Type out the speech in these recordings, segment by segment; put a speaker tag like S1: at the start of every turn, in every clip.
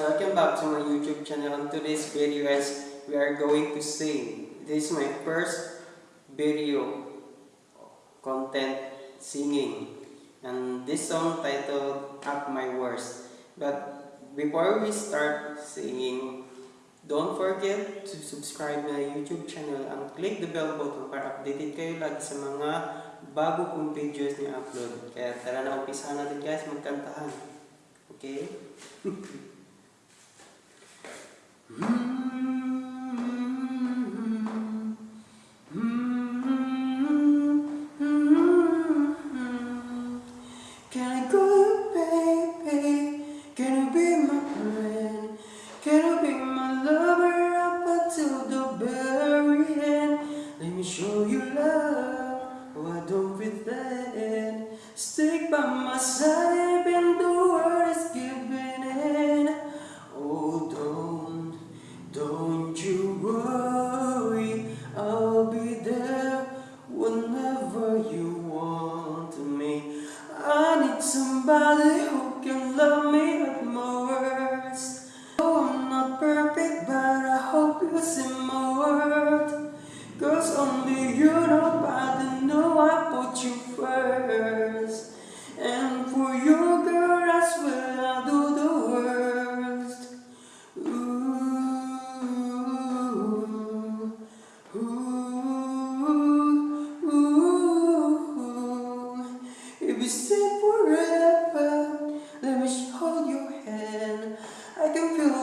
S1: and on today's video guys, we are going to sing. This is my first video content singing. And this song titled Up My Worst. But before we start singing, don't forget to subscribe na YouTube channel and click the bell button para updated kayo lagi sa mga bago kong videos na upload. Kaya tara na umpisa natin guys magkantahan. Okay? Mm-hmm.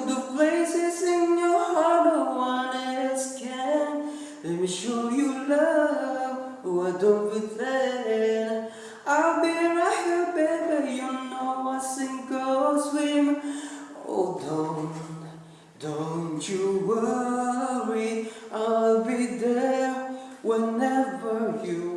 S1: The places in your heart no one else can. Let me show you love, oh I don't pretend. I'll be right here, baby. You know I sink or swim. Oh, don't, don't you worry. I'll be there whenever you